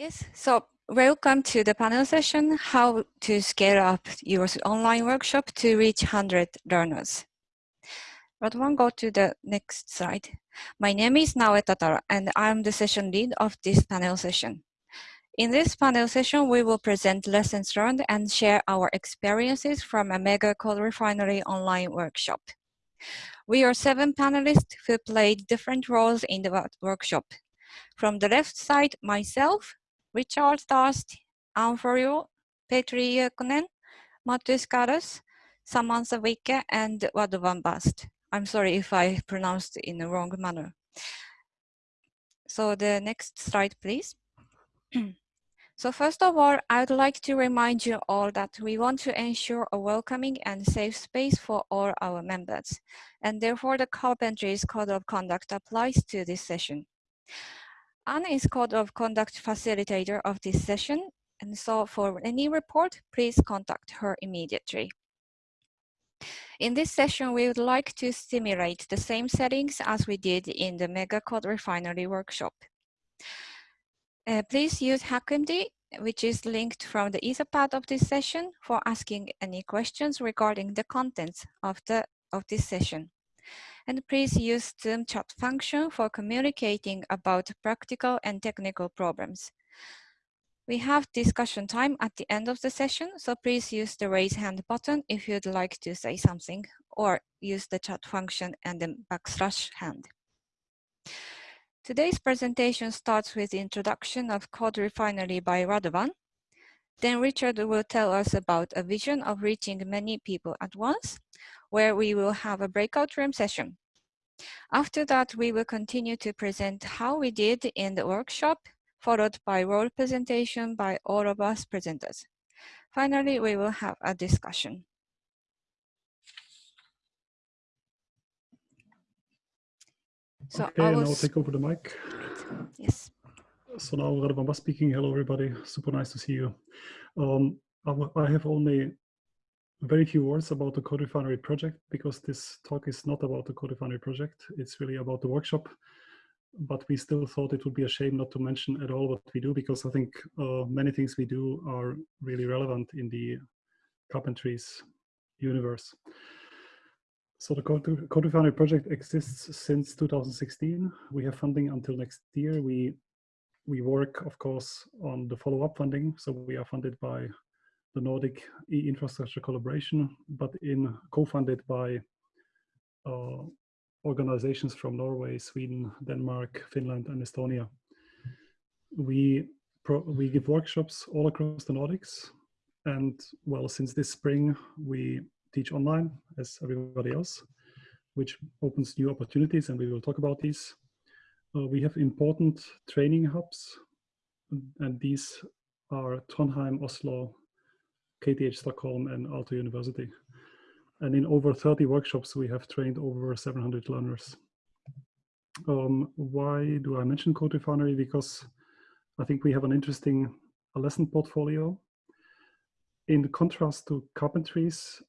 Yes, so welcome to the panel session, How to Scale Up Your Online Workshop to Reach 100 Learners. But one go to the next slide. My name is Naoe and I'm the session lead of this panel session. In this panel session, we will present lessons learned and share our experiences from a Mega CodeRefinery online workshop. We are seven panelists who played different roles in the workshop. From the left side, myself, Richard Darst, Anne Florio, Petri Jökonen, Mattis Karas, Samantha Wittke, and Radovan Bast. I'm sorry if I pronounced in the wrong manner. So the next slide, please. so first of all, I would like to remind you all that we want to ensure a welcoming and safe space for all our members. And therefore, the Carpentries Code of Conduct applies to this session. Anne is Code of Conduct facilitator of this session, and so for any report, please contact her immediately. In this session, we would like to simulate the same settings as we did in the Mega CodeRefinery workshop. Uh, please use HackMD, which is linked from the Etherpad of this session for asking any questions regarding the contents of, the, of this session and please use Zoom chat function for communicating about practical and technical problems. We have discussion time at the end of the session, so please use the raise hand button if you'd like to say something, or use the chat function and the backslash hand. Today's presentation starts with the introduction of Code Refinery by Radovan. Then Richard will tell us about a vision of reaching many people at once, where we will have a breakout room session. After that, we will continue to present how we did in the workshop, followed by role presentation by all of us presenters. Finally, we will have a discussion. So okay, I will now take over the mic. Yes. So now Radovan Bast speaking. Hello, everybody. Super nice to see you. Um, I have only very few words about the CodeRefinery project because this talk is not about the CodeRefinery project. It's really about the workshop. But we still thought it would be a shame not to mention at all what we do because I think uh, many things we do are really relevant in the carpentries universe. So the CodeRefinery project exists since 2016. We have funding until next year. We we work, of course, on the follow-up funding. So we are funded by the Nordic e-infrastructure collaboration, but in co-funded by uh, organizations from Norway, Sweden, Denmark, Finland, and Estonia. We we give workshops all across the Nordics, and well, since this spring we teach online as everybody else, which opens new opportunities, and we will talk about these. Uh, we have important training hubs, and these are Trondheim, Oslo, KTH Stockholm and Aalto University. And in over 30 workshops, we have trained over 700 learners. Um, why do I mention CodeRefinery? Because I think we have an interesting lesson portfolio. In contrast to carpentries,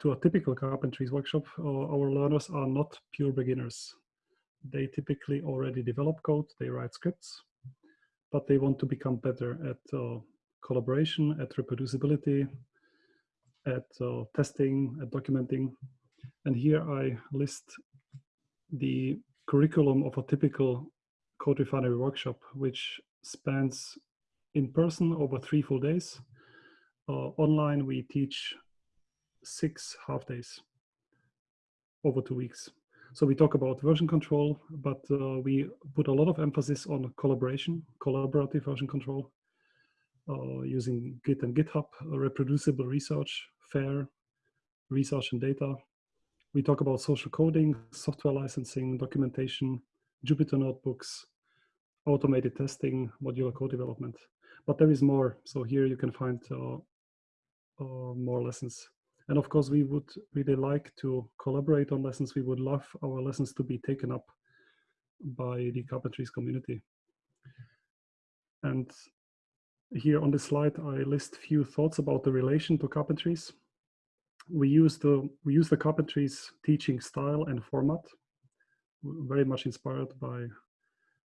to a typical carpentries workshop, uh, our learners are not pure beginners. They typically already develop code, they write scripts, but they want to become better at uh, collaboration, at reproducibility, at uh, testing, at documenting. And here I list the curriculum of a typical code refinery workshop, which spans in person over three full days. Uh, online, we teach six half days over two weeks. So we talk about version control, but uh, we put a lot of emphasis on collaboration, collaborative version control, uh, using Git and GitHub, reproducible research, fair research and data. We talk about social coding, software licensing, documentation, Jupyter notebooks, automated testing, modular code development. But there is more. So here you can find uh, uh, more lessons. And of course, we would really like to collaborate on lessons. We would love our lessons to be taken up by the carpentries community. And here on this slide, I list few thoughts about the relation to carpentries. We use the we use the carpentries teaching style and format, very much inspired by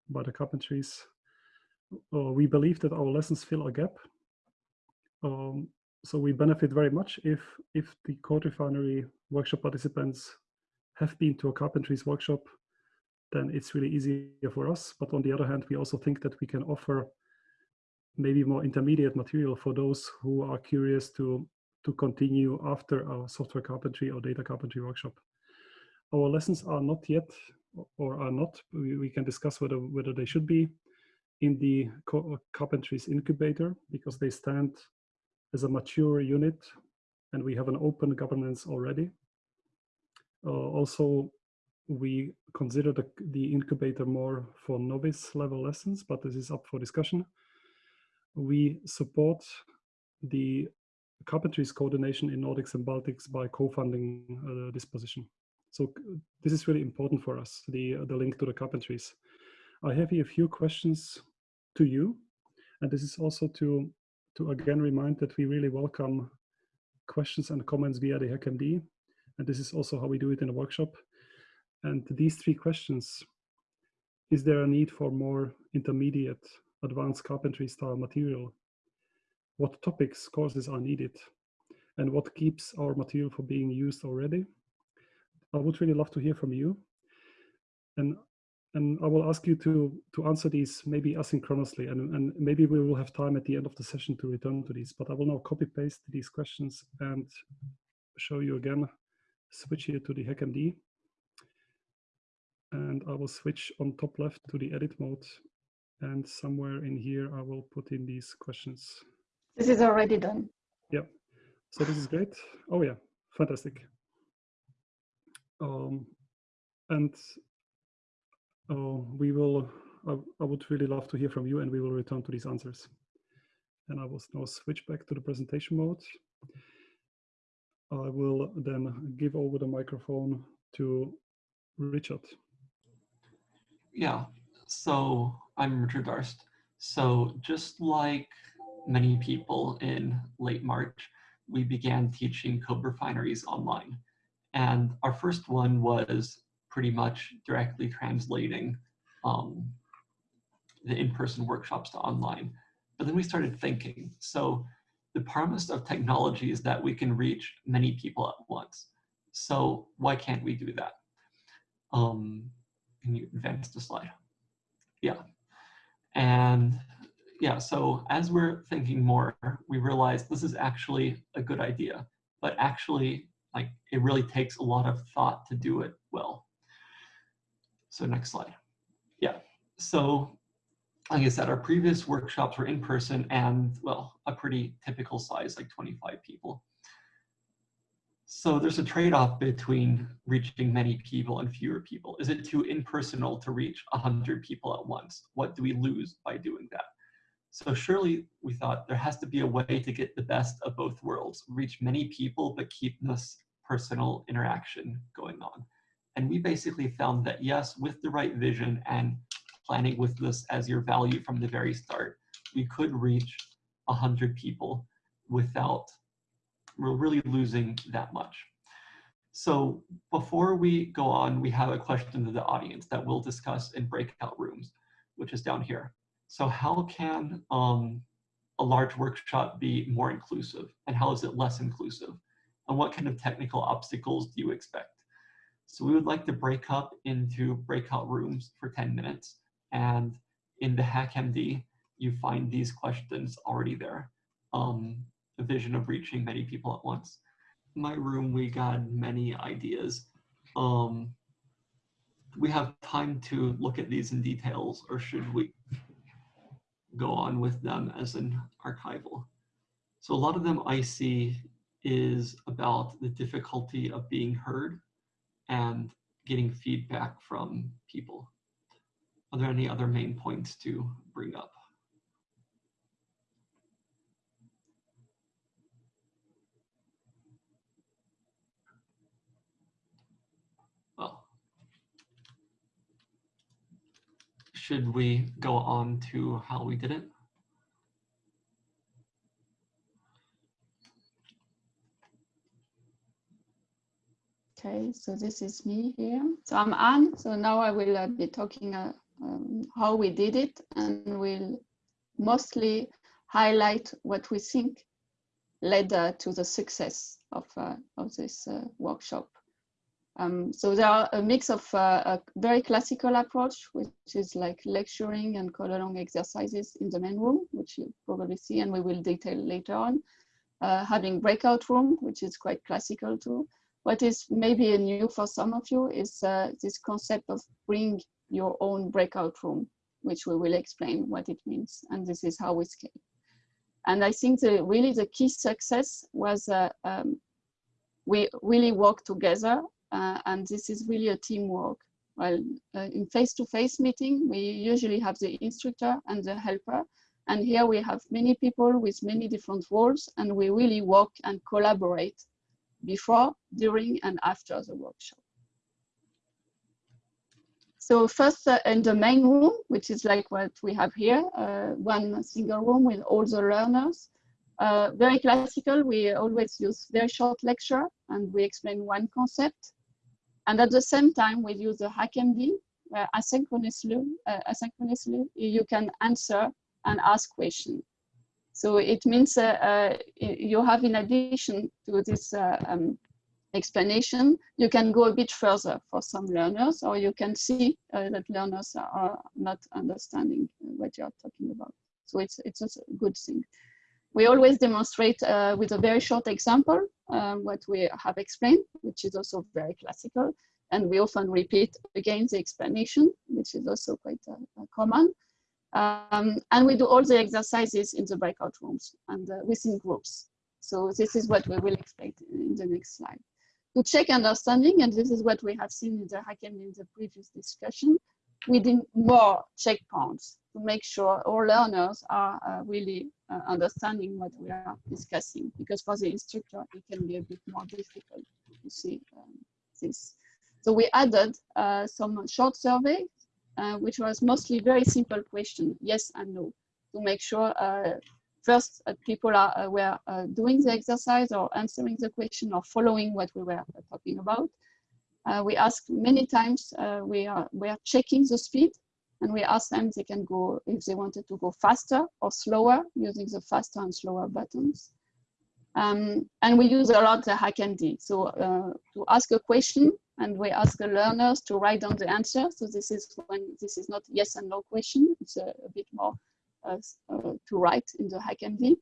by the carpentries. uh, we believe that our lessons fill a gap. Um, so we benefit very much if if the code refinery workshop participants have been to a carpentries workshop, then it's really easier for us. But on the other hand, we also think that we can offer maybe more intermediate material for those who are curious to to continue after our software carpentry or data carpentry workshop. Our lessons are not yet or are not, we, can discuss whether, whether they should be in the carpentries incubator because they stand as a mature unit and we have an open governance already. Uh, also, we consider the, the incubator more for novice level lessons, but this is up for discussion. We support the carpentries coordination in Nordics and Baltics by co-funding uh, this position. So this is really important for us, the, uh, the link to the carpentries. I have here a few questions to you. And this is also to, to again remind that we really welcome questions and comments via the HackMD. And this is also how we do it in the workshop. And these three questions, is there a need for more intermediate advanced carpentry style material what topics courses are needed and what keeps our material from being used already. I would really love to hear from you. And and I will ask you to to answer these maybe asynchronously and, and maybe we will have time at the end of the session to return to these, but I will now copy paste these questions and show you again, switch here to the HackMD. And I will switch on top left to the edit mode. And somewhere in here, I will put in these questions. This is already done. Yeah. So this is great. Oh yeah, fantastic. Um, and uh, we will, I, I would really love to hear from you and we will return to these answers. And I will now switch back to the presentation mode. I will then give over the microphone to Richard. Yeah, so I'm Richard Darst. So just like many people in late March, we began teaching code refineries online. And our first one was pretty much directly translating um, the in-person workshops to online. But then we started thinking, so the promise of technology is that we can reach many people at once. So why can't we do that? Um, can you advance the slide? Yeah. And yeah, so as we're thinking more, we realize this is actually a good idea, but actually like it really takes a lot of thought to do it well. So next slide. Yeah, so like I said, our previous workshops were in person and well, a pretty typical size, like 25 people. So there's a trade-off between reaching many people and fewer people. Is it too impersonal to reach 100 people at once? What do we lose by doing that? So surely we thought there has to be a way to get the best of both worlds, reach many people, but keep this personal interaction going on. And we basically found that yes, with the right vision and planning with this as your value from the very start, we could reach 100 people without really losing that much. So before we go on, we have a question to the audience that we'll discuss in breakout rooms, which is down here. So how can um, a large workshop be more inclusive and how is it less inclusive? And what kind of technical obstacles do you expect? So we would like to break up into breakout rooms for 10 minutes. And in the HackMD, you find these questions already there. Um, the vision of reaching many people at once. In my room, we got many ideas. Um, we have time to look at these in details or should we go on with them as an archival. So a lot of them I see is about the difficulty of being heard and getting feedback from people. Are there any other main points to bring up? Should we go on to how we did it? Okay, so this is me here. So I'm Anne. So now I will uh, be talking uh, um, how we did it and we'll mostly highlight what we think led uh, to the success of, uh, of this uh, workshop. Um, so there are a mix of uh, a very classical approach, which is like lecturing and code-along exercises in the main room, which you probably see and we will detail later on. Uh, having breakout room, which is quite classical too. What is maybe new for some of you is uh, this concept of bring your own breakout room, which we will explain what it means. And this is how we scale. And I think the, really the key success was uh, um, we really work together uh, and this is really a teamwork. Well, uh, in face-to-face -face meeting, we usually have the instructor and the helper. And here we have many people with many different roles and we really work and collaborate before, during and after the workshop. So first uh, in the main room, which is like what we have here, uh, one single room with all the learners. Uh, very classical, we always use very short lecture and we explain one concept. And at the same time, we use the HackMD, where asynchronously, uh, asynchronously you can answer and ask questions. So it means uh, uh, you have, in addition to this uh, um, explanation, you can go a bit further for some learners, or you can see uh, that learners are not understanding what you are talking about. So it's, it's a good thing. We always demonstrate uh, with a very short example uh, what we have explained, which is also very classical. And we often repeat again the explanation, which is also quite uh, common. Um, and we do all the exercises in the breakout rooms and uh, within groups. So this is what we will explain in the next slide. To check understanding, and this is what we have seen in the in the previous discussion, we need more checkpoints to make sure all learners are uh, really uh, understanding what we are discussing. Because for the instructor, it can be a bit more difficult to see um, this. So we added uh, some short survey uh, which was mostly very simple question, yes and no, to make sure uh, first uh, people are were doing the exercise or answering the question or following what we were talking about. we asked many times, we, are, we are checking the speed and we ask them they can go if they wanted to go faster or slower using the faster and slower buttons. Um, and we use a lot the HackMD. So uh, to ask a question and we ask the learners to write down the answer. So this is when this is not yes and no question, it's a, a bit more uh, uh, to write in the HackMD.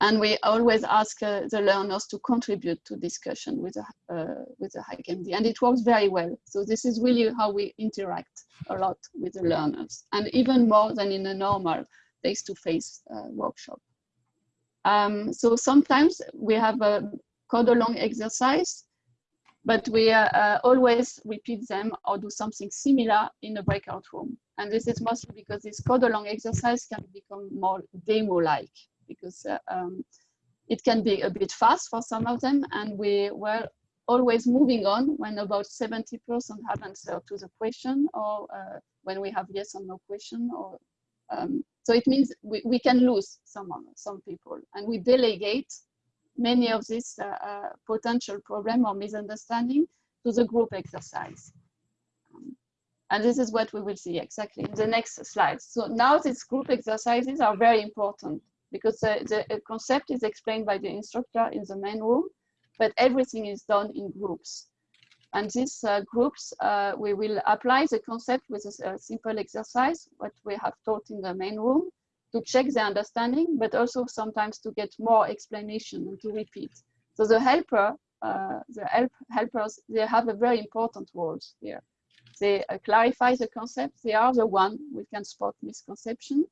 And we always ask uh, the learners to contribute to discussion with the, uh, with the HackMD. And it works very well. So this is really how we interact a lot with the learners and even more than in a normal face-to-face -face, uh, workshop. Um, so sometimes we have a code along exercise, but we uh, uh, always repeat them or do something similar in a breakout room. And this is mostly because this code along exercise can become more demo-like because uh, um, it can be a bit fast for some of them. And we were always moving on when about 70% have answered to the question or uh, when we have yes or no question. Or um, So it means we, we can lose some, some people and we delegate many of these uh, uh, potential problem or misunderstanding to the group exercise. Um, and this is what we will see exactly in the next slide. So now these group exercises are very important because the concept is explained by the instructor in the main room, but everything is done in groups. And these uh, groups, uh, we will apply the concept with a, a, simple exercise, what we have taught in the main room, to check the understanding, but also sometimes to get more explanation and to repeat. So the helper, uh, the help, helpers, they have a very important role here. They uh, clarify the concept. They are the one we can spot misconception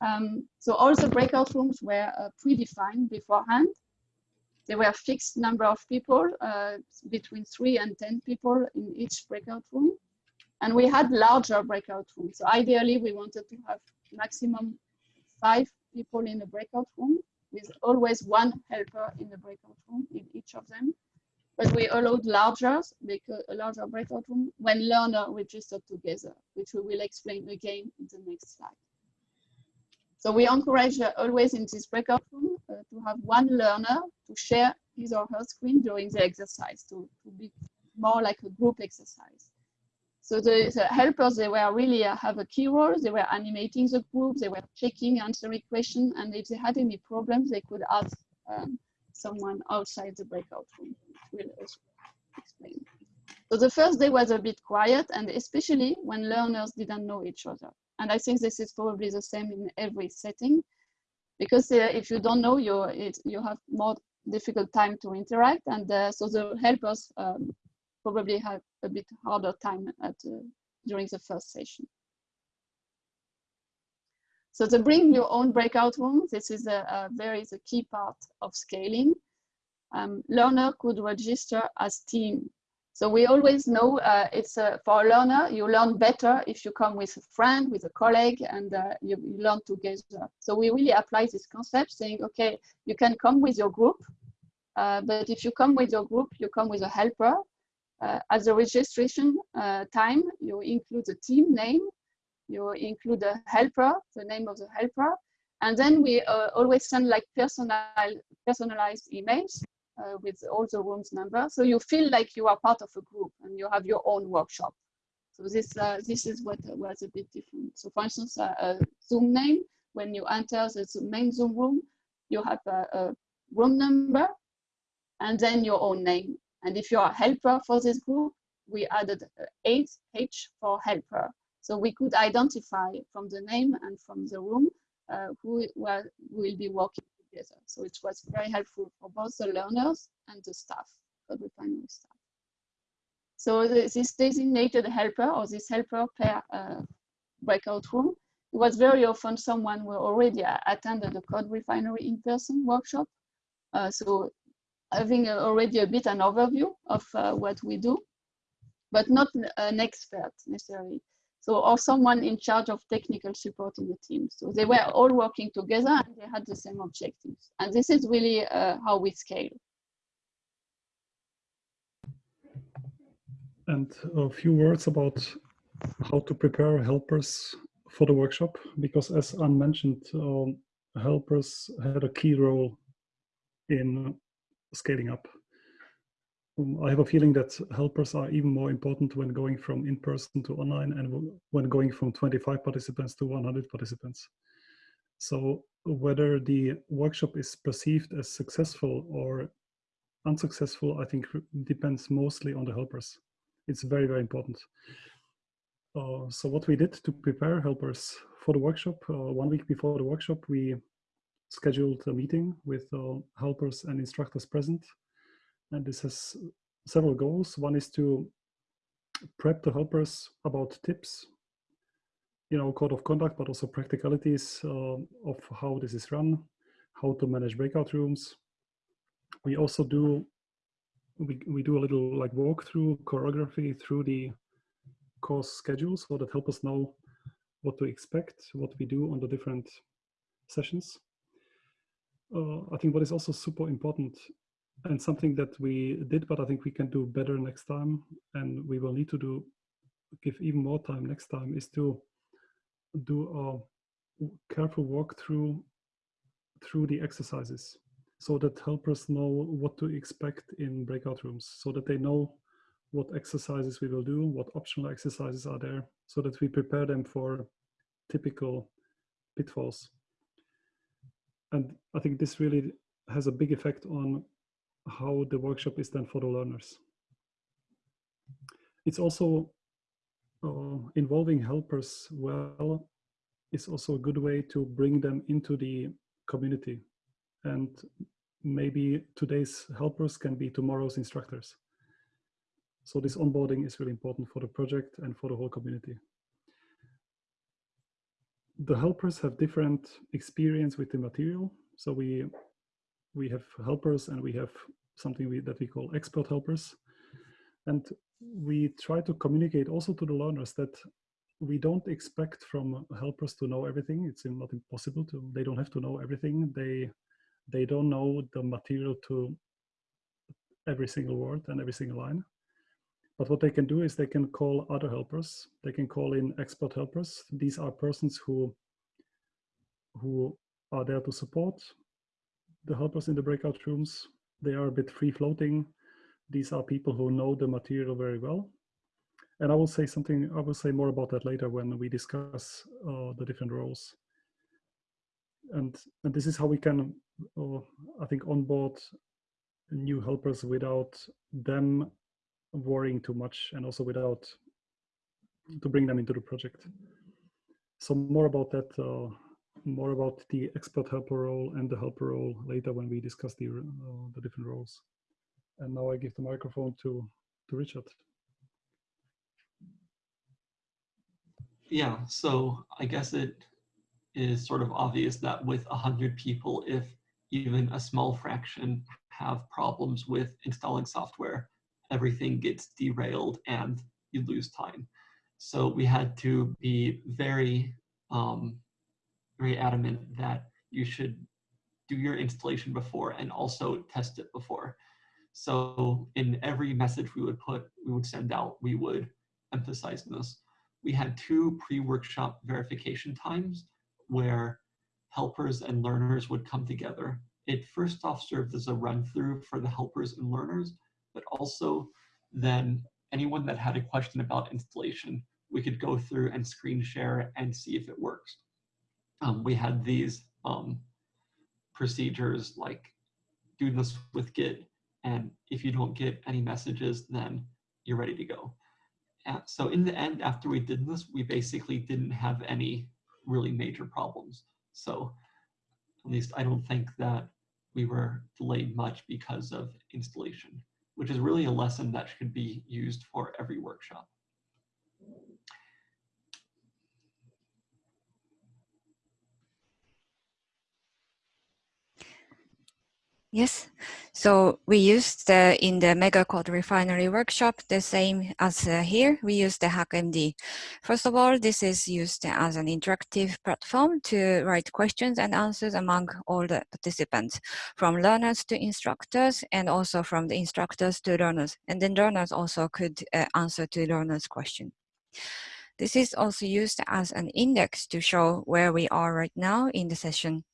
um, so all the breakout rooms were uh, predefined beforehand. There were a fixed number of people, uh, between three and 10 people in each breakout room. And we had larger breakout rooms. So ideally, we wanted to have maximum five people in a breakout room with always one helper in the breakout room in each of them. But we allowed larger, because a larger breakout room when learner registered together, which we will explain again in the next slide. So we encourage uh, always in this breakout room uh, to have one learner to share his or her screen during the exercise to, to be more like a group exercise. So the, the, helpers, they were really uh, have a key role. They were animating the group. They were checking, answering questions. And if they had any problems, they could ask um, someone outside the breakout room. We'll explain. So the first day was a bit quiet, and especially when learners didn't know each other. And I think this is probably the same in every setting, because uh, if you don't know, you it, you have more difficult time to interact, and uh, so the helpers um, probably have a bit harder time at uh, during the first session. So to bring your own breakout room, this is a, a very the key part of scaling. Um, learner could register as team so we always know uh, it's uh, for a learner, you learn better if you come with a friend, with a colleague, and uh, you, you, learn together. So we really apply this concept saying, okay, you can come with your group, uh, but if you come with your group, you come with a helper. Uh, at the registration uh, time, you include the team name, you include the helper, the name of the helper, and then we always send like personal, personalized emails uh, with all the rooms number. So you feel like you are part of a group and you have your own workshop. So this uh, this is what was a bit different. So for instance, uh, a Zoom name, when you enter the main Zoom room, you have a, a room number and then your own name. And if you are a helper for this group, we added 8H for helper. So we could identify from the name and from the room uh, who will be working So it was very helpful for both the learners and the staff, for the primary staff. So this designated helper or this helper per uh, breakout room, it was very often someone who already attended the code refinery in-person workshop. Uh, so having already a bit an overview of uh, what we do, but not an expert necessarily so or someone in charge of technical support in the team. So they were all working together and they had the same objectives. And this is really uh, how we scale. And a few words about how to prepare helpers for the workshop, because as Anne mentioned, um, helpers had a key role in scaling up. Um, I have a feeling that helpers are even more important when going from in-person to online and when going from 25 participants to 100 participants. So whether the workshop is perceived as successful or unsuccessful, I think depends mostly on the helpers. It's very, very important. Uh, so what we did to prepare helpers for the workshop, uh, one week before the workshop, we scheduled a meeting with uh, helpers and instructors present and this has several goals. One is to prep the helpers about tips, you know, code of conduct, but also practicalities uh, of how this is run, how to manage breakout rooms. We also do, we, we do a little like walkthrough choreography through the course schedule so that help us know what to expect, what we do on the different sessions. Uh, I think what is also super important and something that we did, but I think we can do better next time, and we will need to do give even more time next time is to do a careful walk through through the exercises so that helpers know what to expect in breakout rooms so that they know what exercises we will do what optional exercises are there so that we prepare them for typical pitfalls. And i think this really has a big effect on how the workshop is done for the learners. It's also uh, involving helpers well is also a good way to bring them into the community. And maybe today's helpers can be tomorrow's instructors. So this onboarding is really important for the project and for the whole community. The helpers have different experience with the material. So we we have helpers and we have something we, that we call expert helpers. And we try to communicate also to the learners that we don't expect from helpers to know everything. It's not impossible to, they don't have to know everything. They, they don't know the material to every single word and every single line. But what they can do is they can call other helpers. They can call in expert helpers. These are persons who, who are there to support the helpers in the breakout rooms. They are a bit free floating. These are people who know the material very well. And I will say something, I will say more about that later when we discuss uh, the different roles. And, and this is how we can, uh, I think, onboard new helpers without them worrying too much and also without to bring them into the project. So more about that, uh, more about the expert helper role and the helper role later when we discuss the, uh, the different roles. And now I give the microphone to, to Richard. Yeah, so I guess it is sort of obvious that with 100 people, if even a small fraction have problems with installing software, everything gets derailed and you lose time. So we had to be very, um, very adamant that you should do your installation before and also test it before. So in every message we would put, we would send out, we would emphasize this. We had two pre-workshop verification times where helpers and learners would come together. It first off served as a run through for the helpers and learners, but also then anyone that had a question about installation, we could go through and screen share and see if it works. Um, we had these um, procedures like do this with Git, and if you don't get any messages, then you're ready to go. And so in the end, after we did this, we basically didn't have any really major problems. So at least I don't think that we were delayed much because of installation, which is really a lesson that should be used for every workshop. Yes, so we used uh, in the Mega Code Refinery workshop the same as uh, here, we used the HackMD. First of all, this is used as an interactive platform to write questions and answers among all the participants, from learners to instructors and also from the instructors to learners. And then learners also could uh, answer to learners' question. This is also used as an index to show where we are right now in the session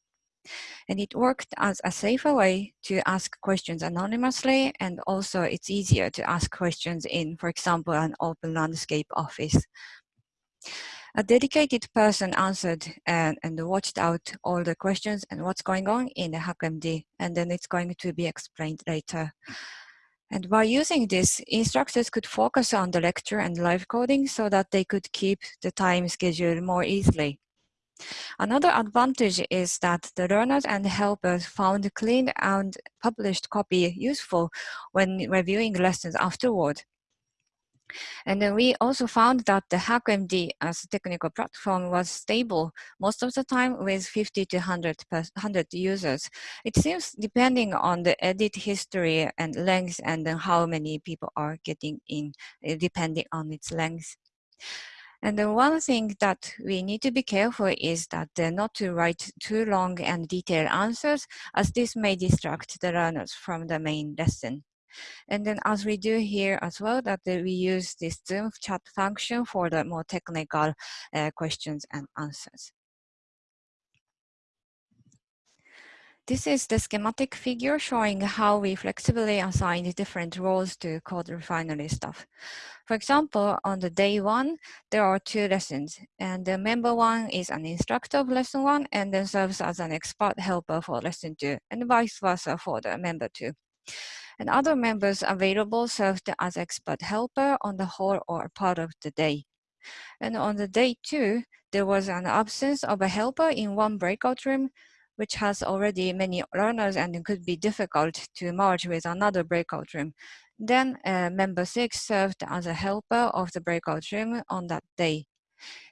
and it worked as a safer way to ask questions anonymously, and also it's easier to ask questions in, for example, an open landscape office. A dedicated person answered and, and watched out all the questions and what's going on in the HackMD, and then it's going to be explained later. And by using this, instructors could focus on the lecture and live coding so that they could keep the time schedule more easily. Another advantage is that the learners and helpers found clean and published copy useful when reviewing lessons afterward. And then we also found that the HackMD as a technical platform was stable most of the time with 50 to 100, 100 users. It seems depending on the edit history and length and how many people are getting in, eh, depending on its length. And the one thing that we need to be careful is that not to write too long and detailed answers as this may distract the learners from the main lesson. And then as we do here as well, that we use this Zoom chat function for the more technical uh, questions and answers. This is the schematic figure showing how we flexibly assign different roles to code refinery staff. For example, on the day one, there are two lessons, and the member one is an instructor of lesson one and then serves as an expert helper for lesson two, and vice versa for the member two. And other members available served as expert helper on the whole or part of the day. And on the day two, there was an absence of a helper in one breakout room, which has already many learners and it could be difficult to merge with another breakout room. Then uh, member six served as a helper of the breakout room on that day.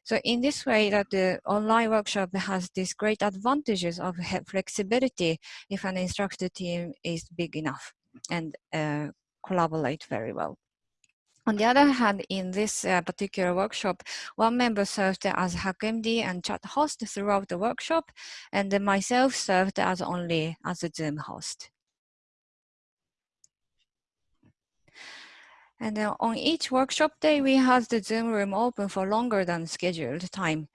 So in this way that the online workshop has these great advantages of flexibility if an instructor team is big enough and uh, collaborate very well. On the other hand, in this uh, particular workshop, one member served as HackMD and chat host throughout the workshop, and myself served as only as a Zoom host. And uh, on each workshop day, we had the Zoom room open for longer than scheduled time.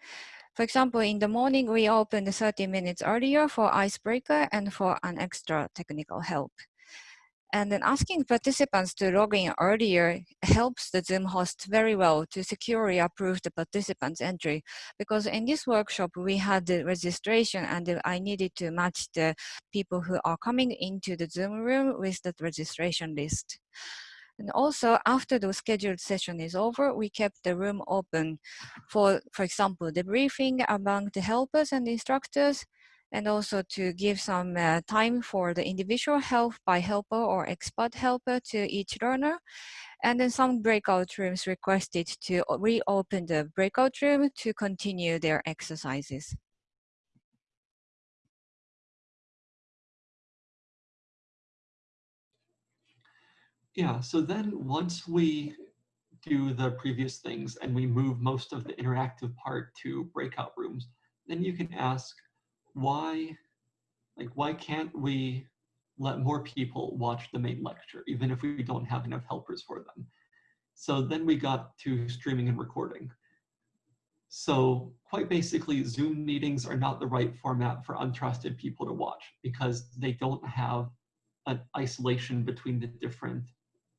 For example, in the morning, we opened 30 minutes earlier for icebreaker and for an extra technical help. And then asking participants to log in earlier helps the Zoom host very well to securely approve the participants' entry. Because in this workshop, we had the registration and I needed to match the people who are coming into the Zoom room with that registration list. And also after the scheduled session is over, we kept the room open for, for example, debriefing among the helpers and instructors, and also to give some uh, time for the individual help by helper or expert helper to each learner. And then some breakout rooms requested to reopen the breakout room to continue their exercises. Yeah, so then once we do the previous things and we move most of the interactive part to breakout rooms, then you can ask why, like, why can't we let more people watch the main lecture, even if we don't have enough helpers for them? So then we got to streaming and recording. So quite basically, Zoom meetings are not the right format for untrusted people to watch because they don't have an isolation between the different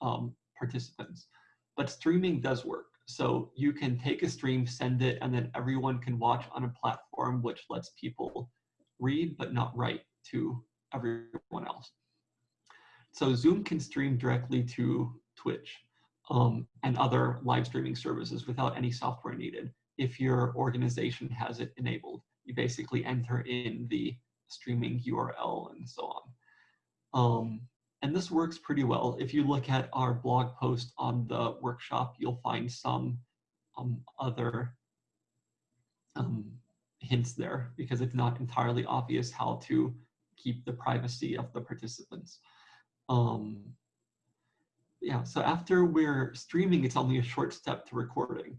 um, participants. But streaming does work. So you can take a stream, send it, and then everyone can watch on a platform which lets people read but not write to everyone else. So Zoom can stream directly to Twitch um, and other live streaming services without any software needed. If your organization has it enabled, you basically enter in the streaming URL and so on. Um, and this works pretty well. If you look at our blog post on the workshop, you'll find some um, other um, hints there because it's not entirely obvious how to keep the privacy of the participants. Um, yeah, so after we're streaming, it's only a short step to recording.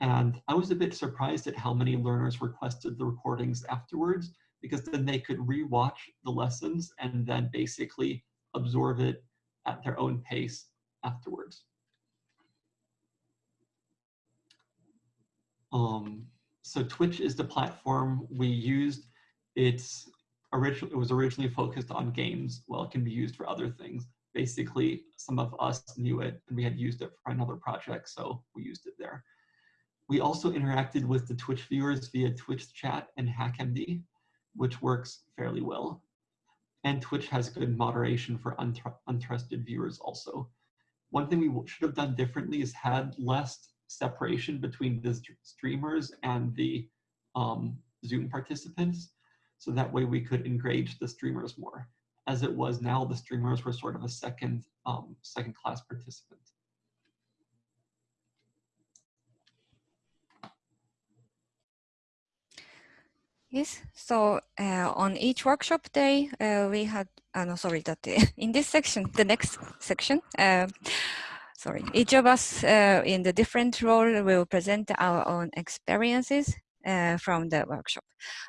And I was a bit surprised at how many learners requested the recordings afterwards because then they could rewatch the lessons and then basically absorb it at their own pace afterwards. Um, so Twitch is the platform we used. It's originally it was originally focused on games. Well, it can be used for other things. Basically, some of us knew it and we had used it for another project, so we used it there. We also interacted with the Twitch viewers via Twitch chat and HackMD, which works fairly well. And Twitch has good moderation for untr untrusted viewers also. One thing we should have done differently is had less separation between the streamers and the um, Zoom participants. So that way we could engage the streamers more. As it was now, the streamers were sort of a second, um, second class participant. Yes, so uh, on each workshop day, uh, we had, uh, no, sorry, that in this section, the next section, uh, sorry, each of us uh, in the different role will present our own experiences uh, from the workshop.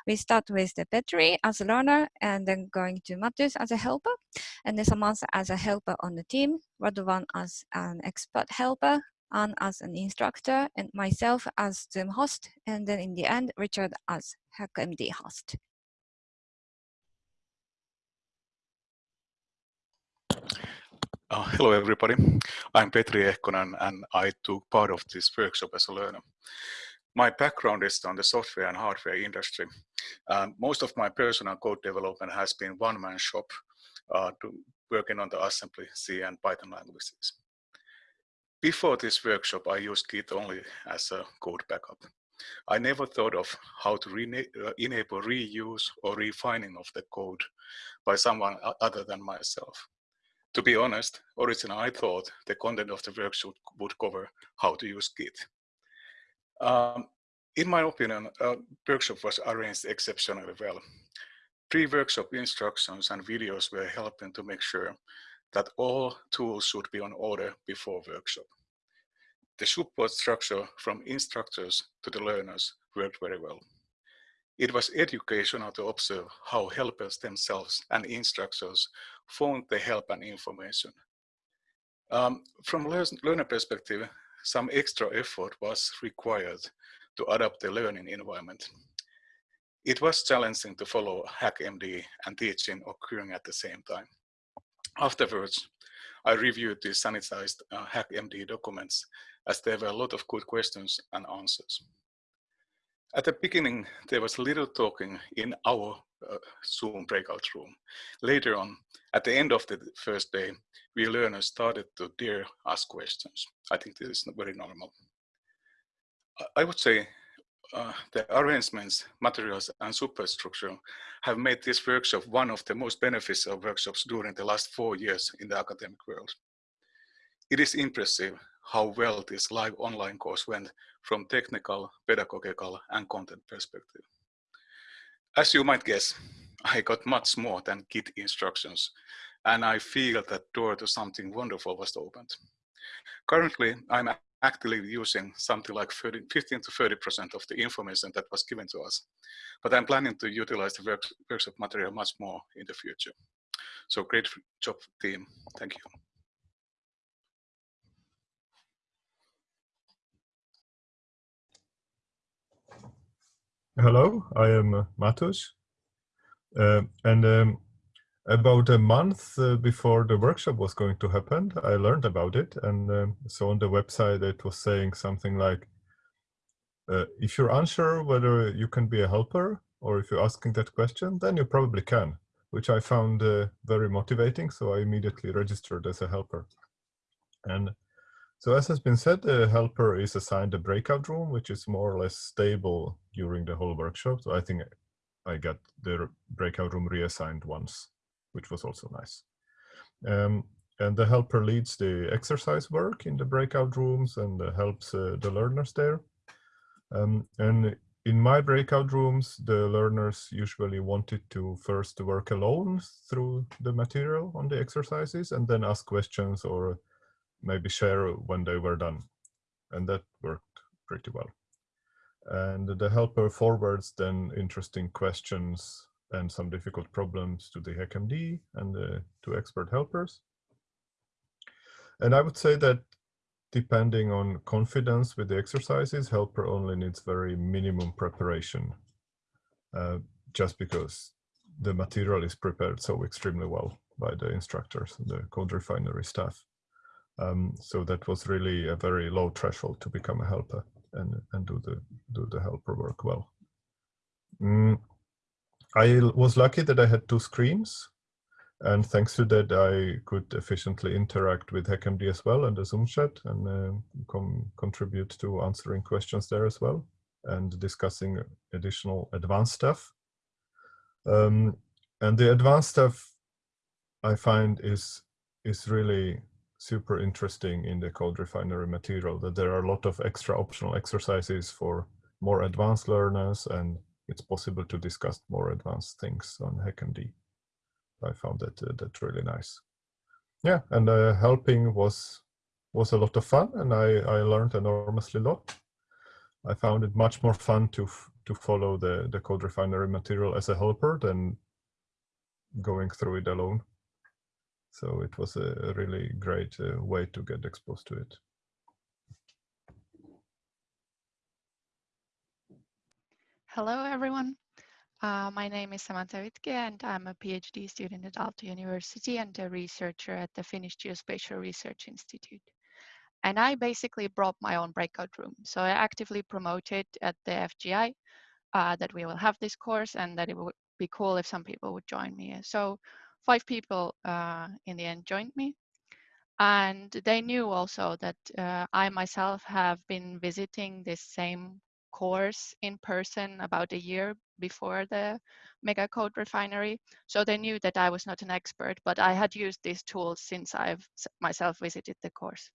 We start with the Petri as a learner and then going to Matthews as a helper and then Samantha as a helper on the team, Radovan as an expert helper, Anne as an instructor, and myself as Zoom host, and then in the end, Richard as HackMD host. Uh, hello, everybody. I'm Petri Ehkonen, and I took part of this workshop as a learner. My background is on the software and hardware industry. Um, most of my personal code development has been one-man shop uh, to working on the assembly, C, and Python languages. Before this workshop, I used Git only as a code backup. I never thought of how to uh, enable reuse or refining of the code by someone other than myself. To be honest, originally I thought the content of the workshop would cover how to use Git. Um, in my opinion, a workshop was arranged exceptionally well. Pre-workshop instructions and videos were helping to make sure that all tools should be on order before workshop. The support structure from instructors to the learners worked very well. It was educational to observe how helpers themselves and instructors found the help and information. Um, from learner perspective, some extra effort was required to adapt the learning environment. It was challenging to follow HackMD and teaching occurring at the same time. Afterwards, I reviewed the sanitized uh, HackMD documents as there were a lot of good questions and answers. At the beginning, there was little talking in our uh, Zoom breakout room. Later on, at the end of the first day, we learners started to dare ask questions. I think this is very normal. I would say uh, the arrangements, materials, and superstructure have made this workshop one of the most beneficial workshops during the last four years in the academic world. It is impressive how well this live online course went from technical, pedagogical, and content perspective. As you might guess, I got much more than Git instructions, and I feel that door to something wonderful was opened. Currently, I'm actively using something like 30, 15 to 30% of the information that was given to us. But I'm planning to utilize the work, workshop material much more in the future. So great job team, thank you. Hello, I am uh, Matus. Uh, and um, about a month uh, before the workshop was going to happen, I learned about it. And um, so on the website, it was saying something like, uh, if you're unsure whether you can be a helper or if you're asking that question, then you probably can, which I found uh, very motivating. So I immediately registered as a helper. And so as has been said, the helper is assigned a breakout room, which is more or less stable during the whole workshop. So I think I got the breakout room reassigned once which was also nice. Um, and the helper leads the exercise work in the breakout rooms and uh, helps uh, the learners there. Um, and in my breakout rooms, the learners usually wanted to first work alone through the material on the exercises and then ask questions or maybe share when they were done. And that worked pretty well. And the helper forwards then interesting questions and some difficult problems to the HackMD and to expert helpers. And I would say that depending on confidence with the exercises, helper only needs very minimum preparation, uh, just because the material is prepared so extremely well by the instructors, the CodeRefinery staff. Um, so that was really a very low threshold to become a helper and, and do the do the helper work well. Mm, I was lucky that I had two screens. And thanks to that, I could efficiently interact with HackMD as well and the Zoom chat and uh, contribute to answering questions there as well and discussing additional advanced stuff. Um, and the advanced stuff I find is is really super interesting in the CodeRefinery material that there are a lot of extra optional exercises for more advanced learners and it's possible to discuss more advanced things on HackMD. I found that uh, that really nice. Yeah, and uh, helping was was a lot of fun, and I I learned enormously lot. I found it much more fun to to follow the the CodeRefinery material as a helper than going through it alone. So it was a, really great uh, way to get exposed to it. Hello, everyone. Uh, my name is Samantha Wittke, and I'm a PhD student at Aalto University and a researcher at the Finnish Geospatial Research Institute. And I basically brought my own breakout room. So I actively promoted at the FGI uh, that we will have this course and that it would be cool if some people would join me. So five people uh, in the end joined me. And they knew also that uh, I myself have been visiting this same course in person about a year before the mega CodeRefinery. So they knew that I was not an expert, but I had used these tools since I've myself visited the course.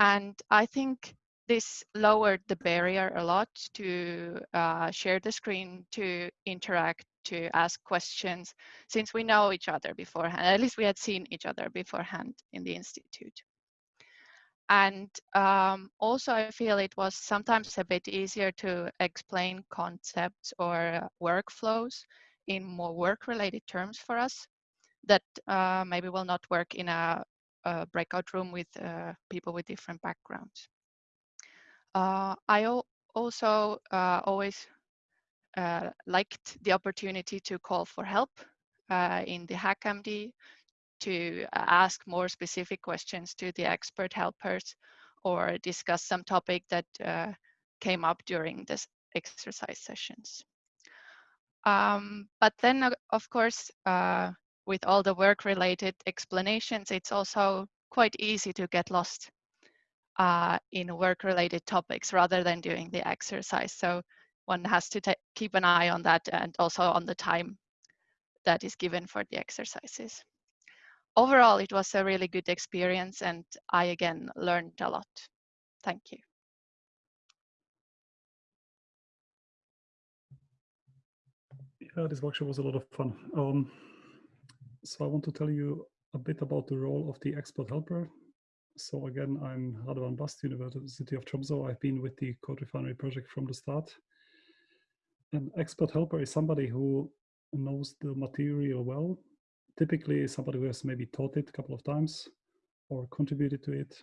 And I think this lowered the barrier a lot to uh, share the screen, to interact, to ask questions, since we know each other beforehand. At least we had seen each other beforehand in the institute. And um, also, I feel it was sometimes a bit easier to explain concepts or workflows in more work-related terms for us that uh, maybe will not work in a, a breakout room with uh, people with different backgrounds. Uh, I also uh, always uh, liked the opportunity to call for help uh, in the HackMD to ask more specific questions to the expert helpers or discuss some topic that uh, came up during this exercise sessions. Um, but then, of course, uh, with all the work-related explanations, it's also quite easy to get lost uh, in work-related topics rather than doing the exercise. So one has to keep an eye on that and also on the time that is given for the exercises. Overall, it was a really good experience and I again learned a lot. Thank you. Yeah, this workshop was a lot of fun. Um, so I want to tell you a bit about the role of the expert helper. So again, I'm Radovan Bast, University of Tromsø. I've been with the CodeRefinery project from the start. An expert helper is somebody who knows the material well, typically somebody who has maybe taught it a couple of times or contributed to it.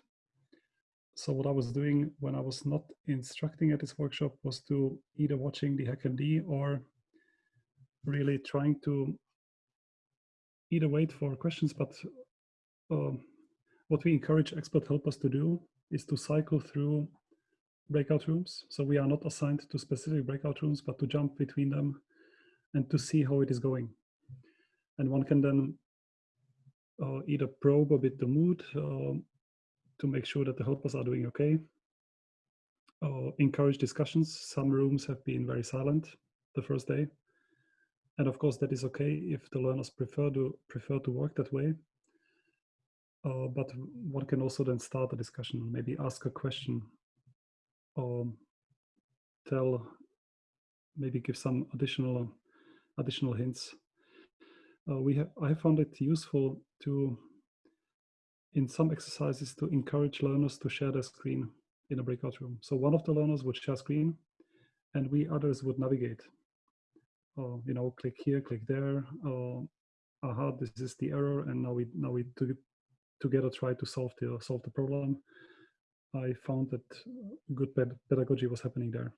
So what I was doing when I was not instructing at this workshop was to either watching the HackMD or really trying to either wait for questions, but um, what we encourage expert helpers to do is to cycle through breakout rooms. So we are not assigned to specific breakout rooms, but to jump between them and to see how it is going. And one can then uh, either probe a bit the mood uh, to make sure that the helpers are doing okay, uh, encourage discussions. Some rooms have been very silent the first day. And of course, that is okay if the learners prefer to prefer to work that way. Uh, but one can also then start a discussion, maybe ask a question, or tell, maybe give some additional additional hints. Uh, we have I have found it useful to, in some exercises, to encourage learners to share their screen in a breakout room. So one of the learners would share screen, and we others would navigate uh, you know, click here, click there. Uh, aha, this is the error, and now we now we to, together try to solve the solve the problem. I found that good pedagogy was happening there.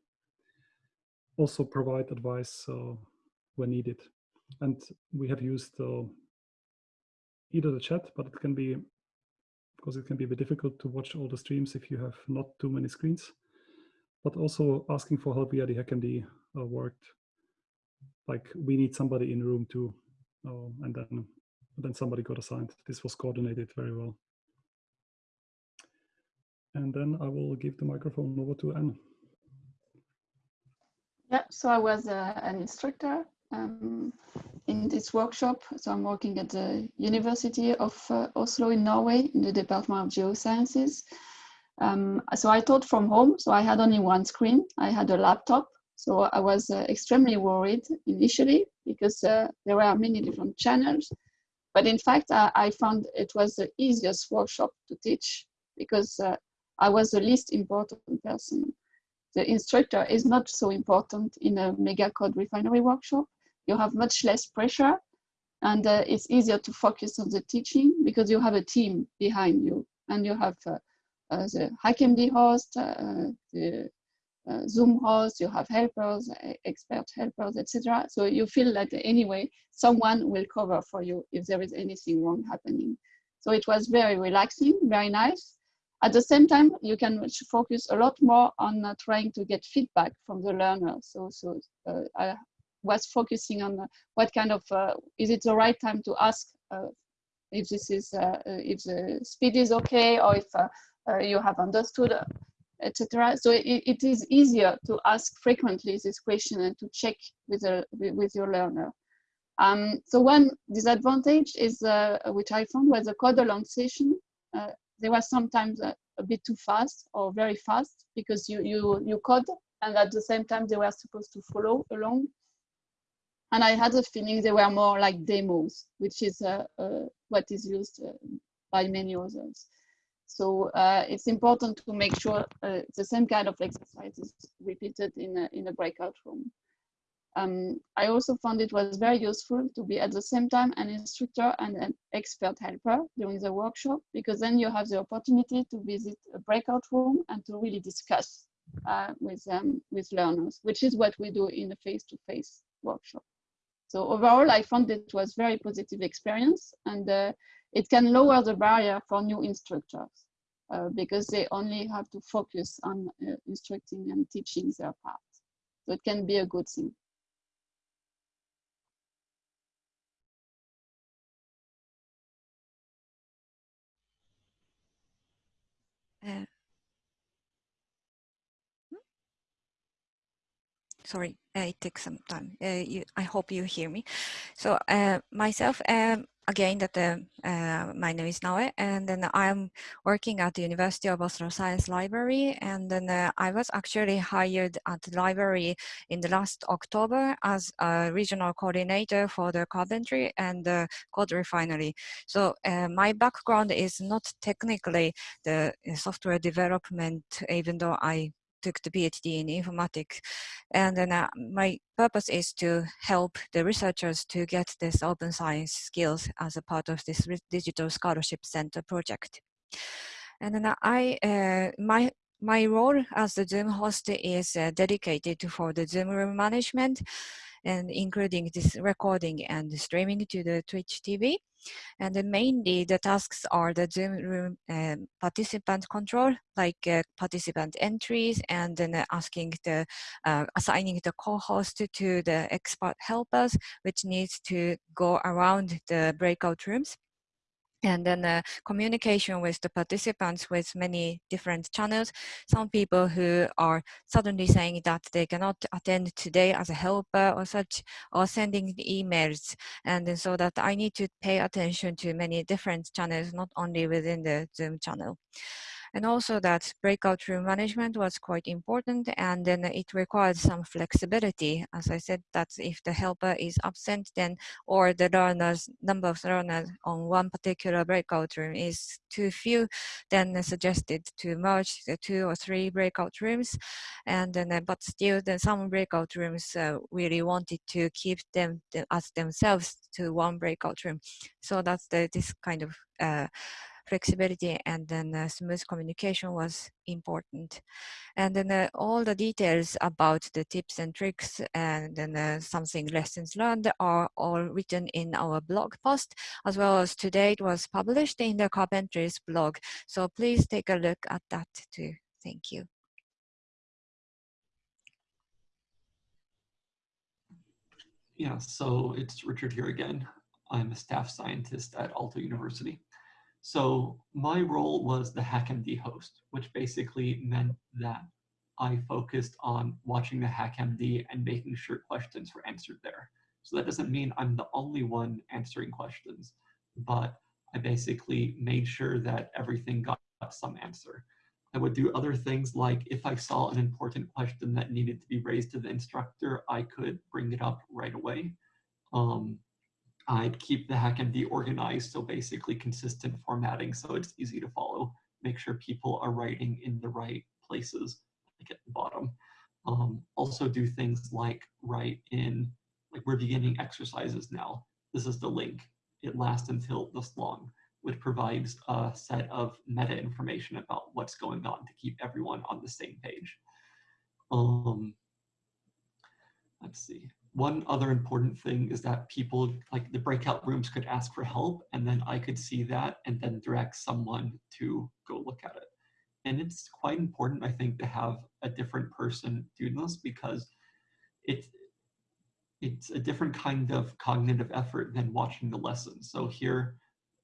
Also provide advice uh, when needed, and we have used uh, either the chat, but it can be because it can be a bit difficult to watch all the streams if you have not too many screens. But also asking for help via the HackMD uh, worked like we need somebody in room too. Uh, and then then somebody got assigned. This was coordinated very well. And then I will give the microphone over to Anne. Yeah, so I was uh, an instructor um, in this workshop. So I'm working at the University of uh, Oslo in Norway in the Department of Geosciences. Um, so I taught from home, so I had only one screen. I had a laptop so I was uh, extremely worried initially because uh, there were many different channels. But in fact, I, I, found it was the easiest workshop to teach because uh, I was the least important person. The instructor is not so important in a mega CodeRefinery workshop. You have much less pressure and uh, it's easier to focus on the teaching because you have a team behind you and you have uh, uh, the HackMD host, the uh, Zoom host, you have helpers, expert helpers, etc. So you feel that anyway, someone will cover for you if there is anything wrong happening. So it was very relaxing, very nice. At the same time, you can focus a lot more on uh, trying to get feedback from the learner. So, so uh, I was focusing on uh, what kind of, uh, is it the right time to ask uh, if this is, if the speed is okay or if you have understood etc. So it, it is easier to ask frequently this question and to check with, with your learner. Um, so one disadvantage is, uh, which I found was a code along session. Uh, they were sometimes a, a, bit too fast or very fast because you, you, you code and at the same time they were supposed to follow along. And I had a feeling they were more like demos, which is uh, uh what is used uh, by many others. So uh, it's important to make sure uh, the same kind of exercise is repeated in a, in a breakout room. Um, I also found it was very useful to be at the same time an instructor and an expert helper during the workshop, because then you have the opportunity to visit a breakout room and to really discuss uh, with, um, with learners, which is what we do in a face-to-face -face workshop. So overall, I found it was a very positive experience and uh, it can lower the barrier for new instructors uh, because they only have to focus on uh, instructing and teaching their part. So it can be a good thing. Uh, sorry, it takes some time. Uh, you, I hope you hear me. So uh, myself, um, again, that uh, uh, my name is Nae, and then I'm working at the University of Oslo Science Library, and then uh, I was actually hired at the library in the last October as a regional coordinator for the carpentry and the CodeRefinery. So my background is not technically the software development, even though I took the PhD in informatics. And then uh, my purpose is to help the researchers to get this open science skills as a part of this digital scholarship center project. And then I, uh, my my role as the Zoom host is uh, dedicated for the Zoom room management and including this recording and streaming to the Twitch TV. And mainly the tasks are the Zoom room um, participant control, like uh, participant entries and then uh, asking the, uh, assigning the co-host to the expert helpers, which needs to go around the breakout rooms and then uh, communication with the participants with many different channels. Some people who are suddenly saying that they cannot attend today as a helper or such, or sending emails. And then so that I need to pay attention to many different channels, not only within the Zoom channel and also that breakout room management was quite important and then it required some flexibility. As I said that if the helper is absent then or the learners number of learners on one particular breakout room is too few then suggested to merge the two or three breakout rooms. And then uh, but still then some breakout rooms uh, really wanted to keep them as themselves to one breakout room. So that's the this kind of uh, flexibility and then uh, smooth communication was important. And then uh, all the details about the tips and tricks and then uh, something lessons learned are all written in our blog post, as well as today it was published in the Carpentries blog. So please take a look at that too. Thank you. Yeah, so it's Richard here again. I'm a staff scientist at Aalto University. So my role was the HackMD host, which basically meant that I focused on watching the HackMD and making sure questions were answered there. So that doesn't mean I'm the only one answering questions, but I basically made sure that everything got some answer. I would do other things like if I saw an important question that needed to be raised to the instructor, I could bring it up right away. Um, I'd keep the HackMD organized, so basically consistent formatting so it's easy to follow. Make sure people are writing in the right places, like at the bottom. Um, also do things like write in, like we're beginning exercises now. This is the link. It lasts until this long, which provides a set of meta information about what's going on to keep everyone on the same page. Um, let's see. One other important thing is that people, like the breakout rooms could ask for help and then I could see that and then direct someone to go look at it. And it's quite important, I think, to have a different person do this because it, it's a different kind of cognitive effort than watching the lesson. So here,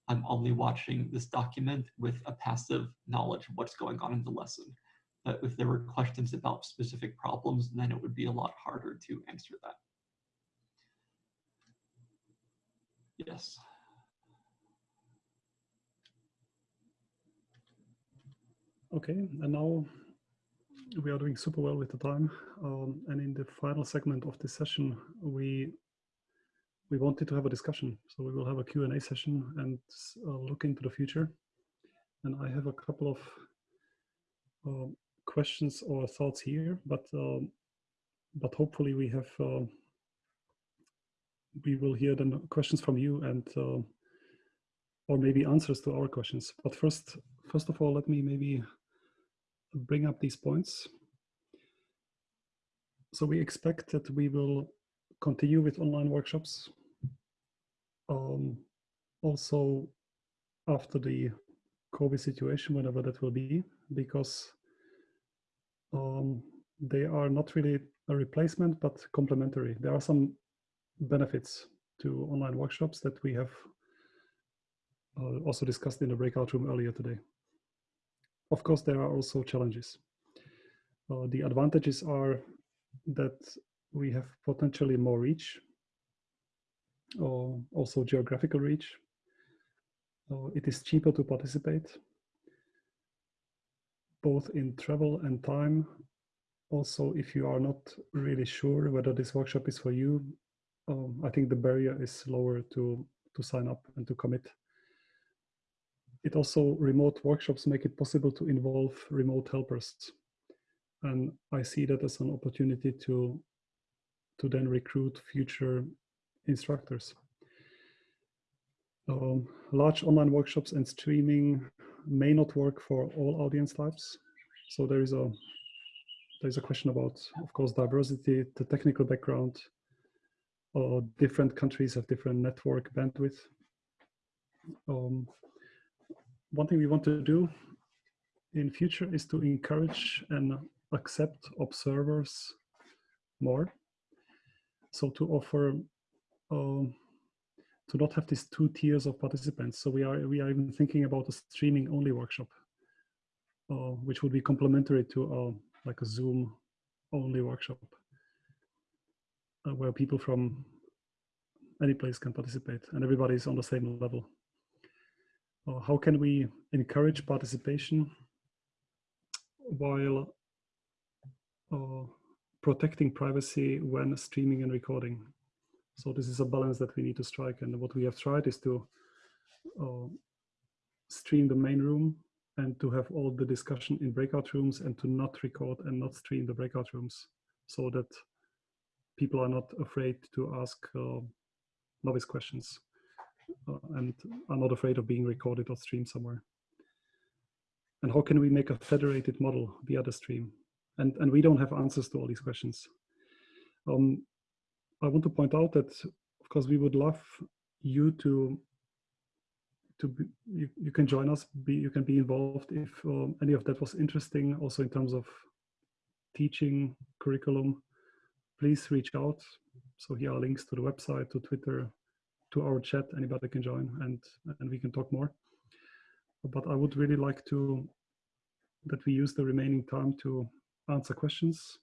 I'm only watching this document with a passive knowledge of what's going on in the lesson. But if there were questions about specific problems, then it would be a lot harder to answer that. Yes. Okay, and now we are doing super well with the time. Um, and in the final segment of this session, we we wanted to have a discussion. So we will have a Q&A session and uh, look into the future. And I have a couple of uh, questions or thoughts here, but um, but hopefully we have uh, we will hear the questions from you and uh, or maybe answers to our questions. But first, first of all, let me maybe bring up these points. So we expect that we will continue with online workshops. Um, also, after the COVID situation, whenever that will be, because um, they are not really a replacement, but complementary. There are some benefits to online workshops that we have uh, also discussed in the breakout room earlier today. Of course, there are also challenges. Uh, the advantages are that we have potentially more reach, or also geographical reach. Uh, it is cheaper to participate, both in travel and time. Also, if you are not really sure whether this workshop is for you, um, I think the barrier is lower to, to sign up and to commit. It also, remote workshops make it possible to involve remote helpers. And I see that as an opportunity to, to then recruit future instructors. Um, large online workshops and streaming may not work for all audience types. So there is a there's a question about, of course, diversity, the technical background, or different countries have different network bandwidth. Um, one thing we want to do in future is to encourage and accept observers more. So to offer, um, to not have these two tiers of participants. So we are we are even thinking about a streaming only workshop, uh, which would be complementary to uh, like a Zoom only workshop, uh, where people from any place can participate and everybody is on the same level. Uh, how can we encourage participation while uh, protecting privacy when streaming and recording? So this is a balance that we need to strike. And what we have tried is to uh, stream the main room and to have all the discussion in breakout rooms and to not record and not stream the breakout rooms so that people are not afraid to ask uh, novice questions uh, and are not afraid of being recorded or streamed somewhere. And how can we make a federated model via the stream? And, and we don't have answers to all these questions. Um, I want to point out that, of course, we would love you to to be, you, you can join us, be, you can be involved if um, any of that was interesting, also in terms of teaching curriculum, please reach out. So here are links to the website, to Twitter, to our chat, anybody can join and, and we can talk more. But I would really like to, that we use the remaining time to answer questions.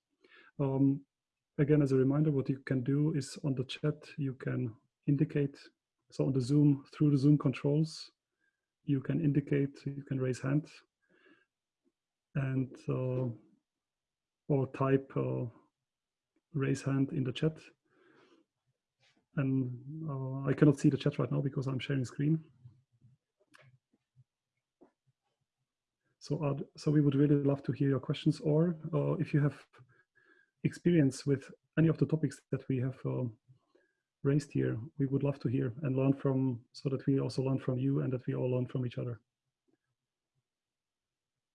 Um, again, as a reminder, what you can do is on the chat, you can indicate so on the Zoom, through the Zoom controls, you can indicate, you can raise hand and uh, or type uh, raise hand in the chat. And uh, I cannot see the chat right now because I'm sharing screen. So, so we would really love to hear your questions or uh, if you have experience with any of the topics that we have um, raised here, we would love to hear and learn from, so that we also learn from you and that we all learn from each other.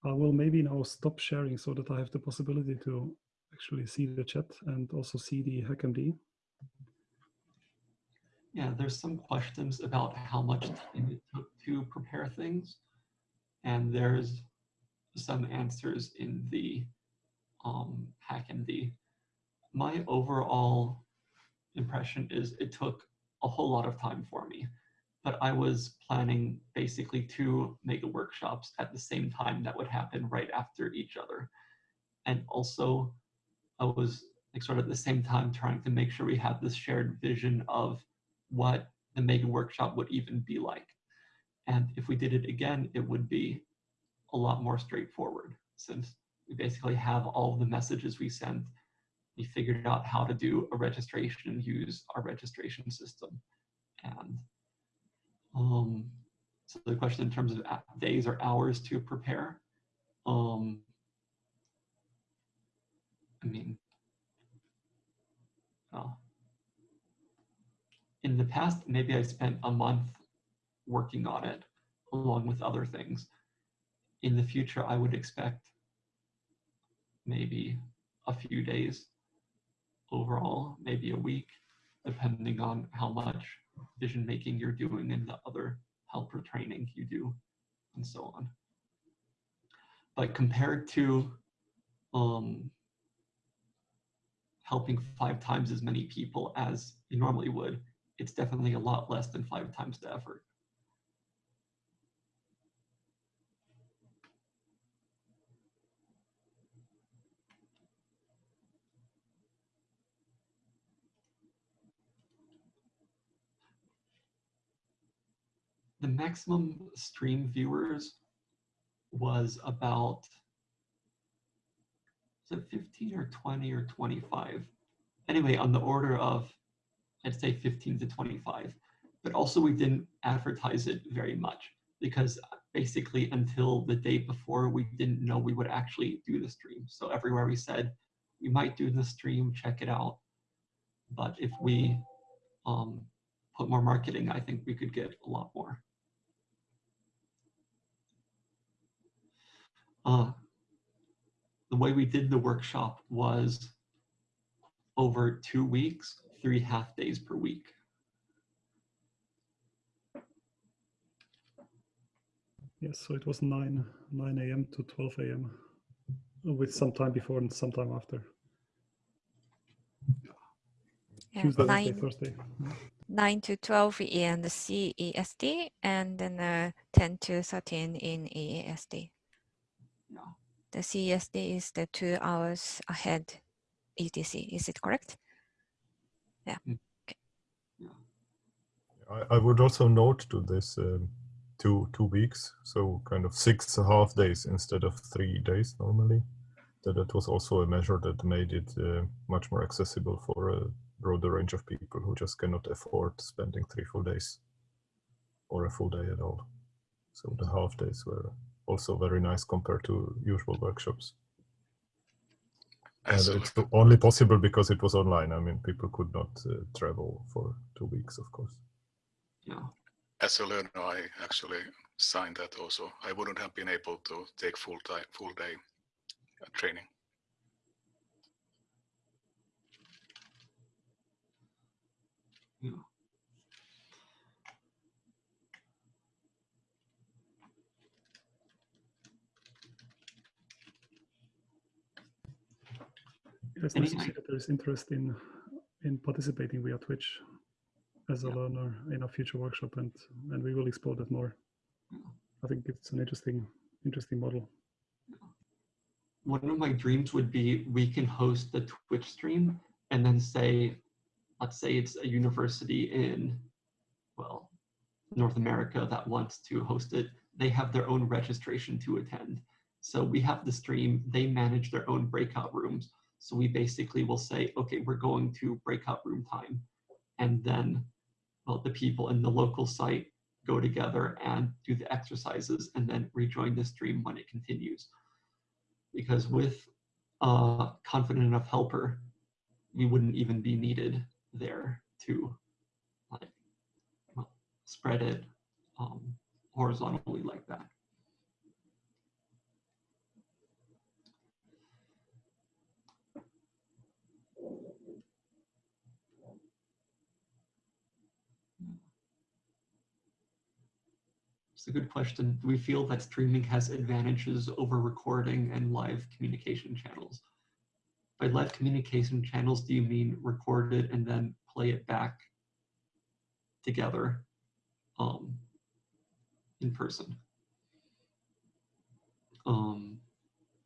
I will maybe now stop sharing so that I have the possibility to actually see the chat and also see the HackMD. Yeah, there's some questions about how much time it took to prepare things. And there's some answers in the um, HackMD. My overall impression is it took a whole lot of time for me. But I was planning basically two mega workshops at the same time that would happen right after each other. And also, I was like sort of at the same time trying to make sure we had this shared vision of what the mega workshop would even be like. And if we did it again, it would be a lot more straightforward since we basically have all of the messages we sent we figured out how to do a registration and use our registration system. And um, so the question in terms of days or hours to prepare, um, I mean, well, in the past, maybe I spent a month working on it along with other things. In the future, I would expect maybe a few days overall, maybe a week, depending on how much vision making you're doing and the other helper training you do, and so on. But compared to um, helping five times as many people as you normally would, it's definitely a lot less than five times the effort. the maximum stream viewers was about was it 15 or 20 or 25 anyway on the order of i'd say 15 to 25 but also we didn't advertise it very much because basically until the day before we didn't know we would actually do the stream. So everywhere we said we might do the stream check it out. But if we um, put more marketing i think we could get a lot more. Uh, the way we did the workshop was over two weeks, three half days per week. Yes, so it was 9, 9 a.m. to 12 a.m. with some time before and some time after. Yeah, Tuesday, nine, Thursday. 9 to 12 in the CEST and then uh, 10 to 13 in EEST. Yeah. The CEST is the two hours ahead UTC, is it correct? Yeah. I, I would also note to this um, two two weeks, so kind of six and a half days instead of three days normally. That it was also a measure that made it uh, much more accessible for a broader range of people who just cannot afford spending three full days or a full day at all. So the half days were also very nice compared to usual workshops. And As it's only possible because it was online. I mean, people could not uh, travel for two weeks, of course. Yeah. as a learner, I actually signed that also. I wouldn't have been able to take full time, full day uh, training. Yeah. It's nice see that there is interest in in participating via Twitch as a Yeah. learner in a future workshop, and and we will explore that more. Yeah. I think it's an interesting interesting model. One of my dreams would be we can host the Twitch stream and then say, let's say it's a university in, well, North America that wants to host it. They have their own registration to attend. So we have the stream, they manage their own breakout rooms. So we basically will say, okay, we're going to breakout room time. And then, well, the people in the local site go together and do the exercises and then rejoin the stream when it continues. Because with a confident enough helper, we wouldn't even be needed there to like well, spread it um, horizontally like that. A good question. Do we feel that streaming has advantages over recording and live communication channels? By live communication channels, do you mean record it and then play it back together um, in person? Um,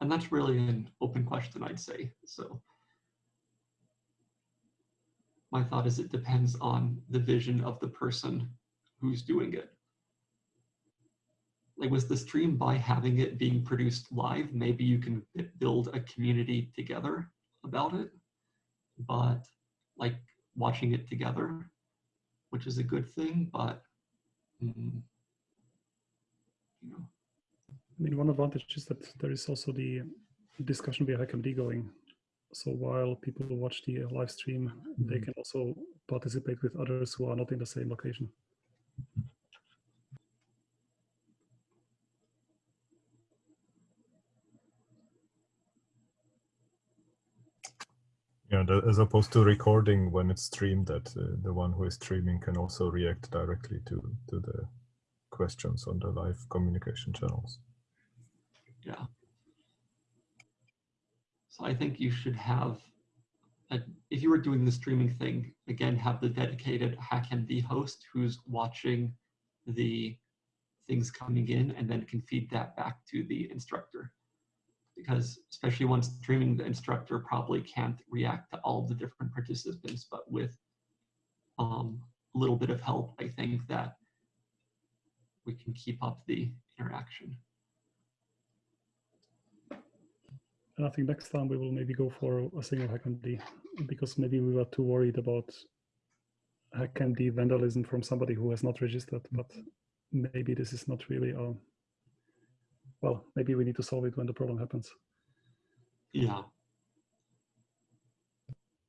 and that's really an open question, I'd say. So my thought is it depends on the vision of the person who's doing it like was the stream by having it being produced live maybe you can build a community together about it but like watching it together which is a good thing but mm, you know I mean, one advantage is that there is also the discussion via HackMD going. So while people watch the live stream, they can also participate with others who are not in the same location. The, as opposed to recording when it's streamed, that uh, the one who is streaming can also react directly to to the questions on the live communication channels. Yeah. So I think you should have, a, if you were doing the streaming thing, again, have the dedicated HackMD host who's watching the things coming in and then can feed that back to the instructor. Because especially when streaming, the instructor probably can't react to all the different participants, but with um, a little bit of help, I think that we can keep up the interaction. And I think next time we will maybe go for a single HackMD because maybe we were too worried about HackMD vandalism from somebody who has not registered, but maybe this is not really a, well, maybe we need to solve it when the problem happens. Yeah.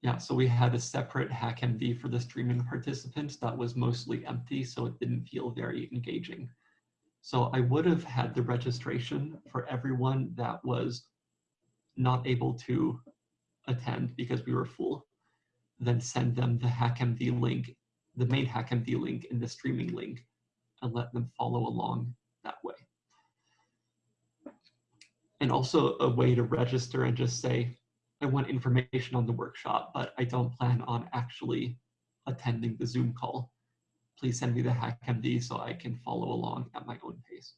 Yeah, so we had a separate HackMD for the streaming participants that was mostly empty, so it didn't feel very engaging. So I would have had the registration for everyone that was not able to attend because we were full, then send them the HackMD link, the main HackMD link and the streaming link, and let them follow along that way. And also a way to register and just say, I want information on the workshop, but I don't plan on actually attending the Zoom call. Please send me the HackMD so I can follow along at my own pace.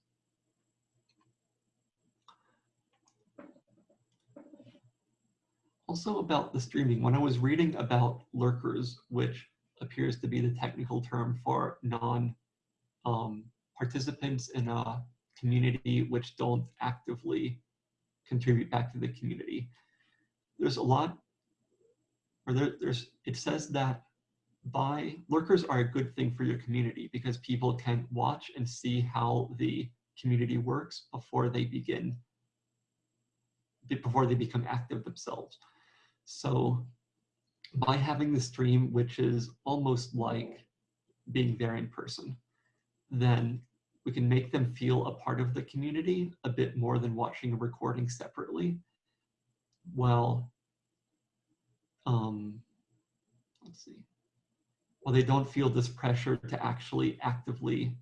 Also about the streaming, when I was reading about lurkers, which appears to be the technical term for non um, participants in a community which don't actively contribute back to the community. There's a lot, or there, there's, it says that by lurkers are a good thing for your community because people can watch and see how the community works before they begin, before they become active themselves. So by having the stream, which is almost like being there in person, then we can make them feel a part of the community a bit more than watching a recording separately. Well, um, let's see. Well, they don't feel this pressure to actually actively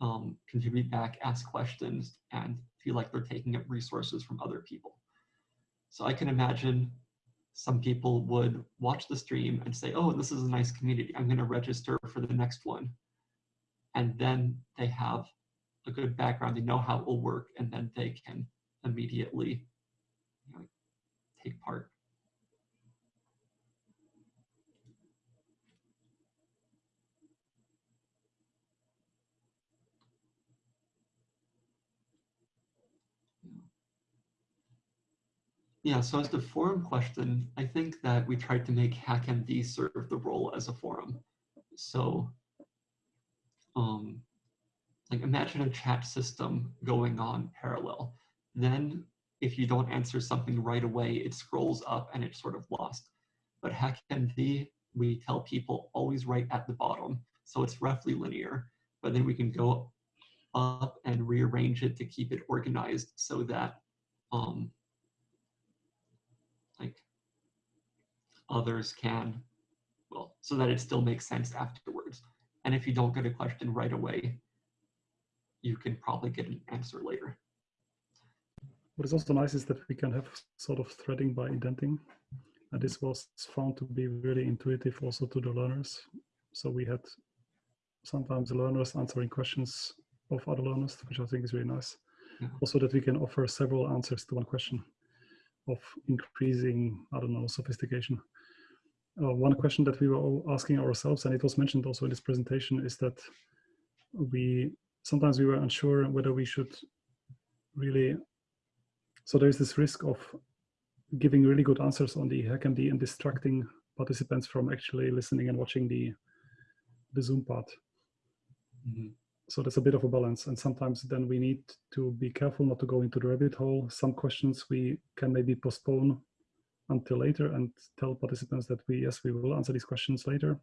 um, contribute back, ask questions, and feel like they're taking up resources from other people. So I can imagine some people would watch the stream and say, oh, this is a nice community. I'm going to register for the next one and then they have a good background, they know how it will work, and then they can immediately you know, take part. Yeah, so as the forum question, I think that we tried to make HackMD serve the role as a forum. So um, like imagine a chat system going on parallel. Then if you don't answer something right away, it scrolls up and it's sort of lost. But HackMD, we tell people always right at the bottom. So it's roughly linear, but then we can go up and rearrange it to keep it organized so that um, like others can, well, so that it still makes sense afterwards. And if you don't get a question right away, you can probably get an answer later. What is also nice is that we can have sort of threading by indenting. And this was found to be really intuitive also to the learners. So we had sometimes learners answering questions of other learners, which I think is really nice. Yeah. Also that we can offer several answers to one question of increasing, I don't know, sophistication uh, one question that we were all asking ourselves, and it was mentioned also in this presentation, is that we sometimes we were unsure whether we should really. So there is this risk of giving really good answers on the HackMD and distracting participants from actually listening and watching the the Zoom part. Mm -hmm. So there's a bit of a balance, and sometimes then we need to be careful not to go into the rabbit hole. Some questions we can maybe postpone until later and tell participants that we, yes, we will answer these questions later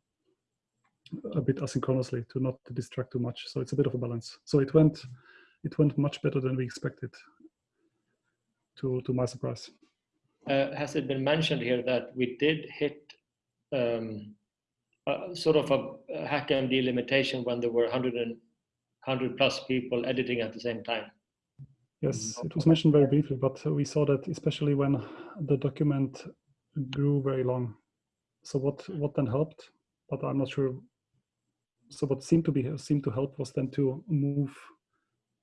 a bit asynchronously to not distract too much. So it's a bit of a balance. So it went, it went much better than we expected to, to my surprise. Uh, has it been mentioned here that we did hit um, sort of a hack HackMD limitation when there were 100 and 100 plus people editing at the same time. Yes, mm-hmm. it was mentioned very briefly, but we saw that especially when the document grew very long. So what what then helped, but I'm not sure. So what seemed to be seemed to help was then to move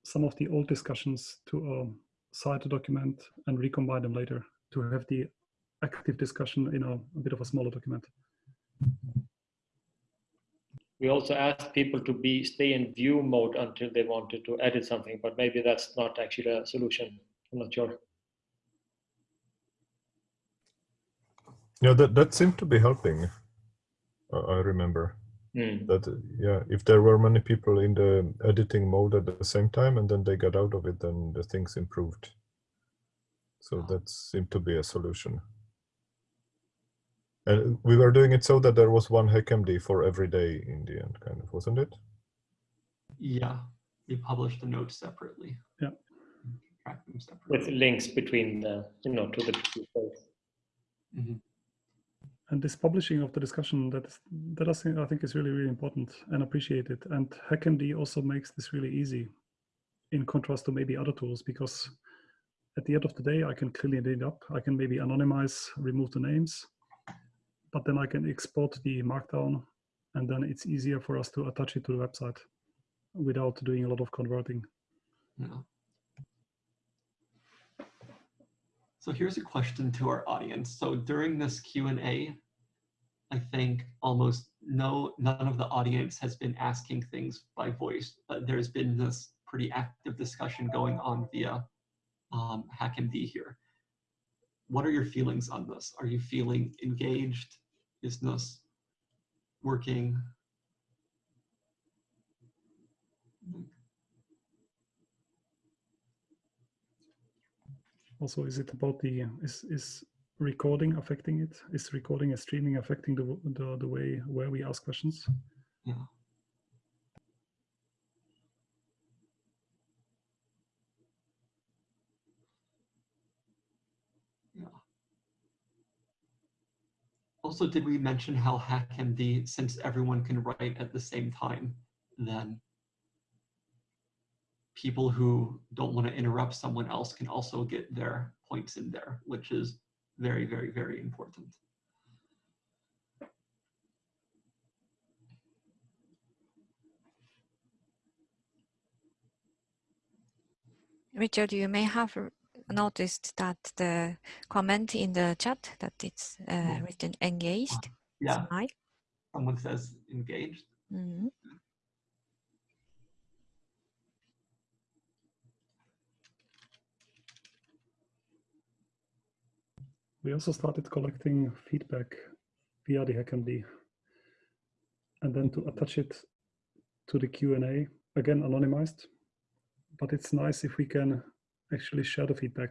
some of the old discussions to a side document and recombine them later to have the active discussion in a, a bit of a smaller document. We also asked people to be stay in view mode until they wanted to edit something, but maybe that's not actually a solution. I'm not sure. Yeah, that, that seemed to be helping. Uh, I remember Hmm. that, yeah, if there were many people in the editing mode at the same time and then they got out of it, then the things improved. So that seemed to be a solution. And we were doing it so that there was one HackMD for every day in the end, kind of, wasn't it? Yeah, we published the notes separately. Yeah. Track them separately. With links between the, you know, to the people. Mhm. And this publishing of the discussion that is that I think, I think is really really important and appreciated. And HackMD also makes this really easy, in contrast to maybe other tools, because at the end of the day I can clean it up. I can maybe anonymize, remove the names, but then I can export the markdown, and then it's easier for us to attach it to the website without doing a lot of converting. Yeah. So here's a question to our audience. So during this Q&A, I think almost no, none of the audience has been asking things by voice, but there's been this pretty active discussion going on via um, HackMD here. What are your feelings on this? Are you feeling engaged? Is this working? Also, is it about the is is recording affecting it? Is recording and streaming affecting the the, the way where we ask questions? Yeah. Yeah. Also, did we mention how HackMD, since everyone can write at the same time, then people who don't want to interrupt someone else can also get their points in there, which is very, very, very important. Richard, you may have noticed that the comment in the chat that it's uh, Yeah. written engaged. Yeah, Smile. someone says engaged. Mhm. We also started collecting feedback via the HackMD, and then to attach it to the Q&A, again anonymized, but it's nice if we can actually share the feedback.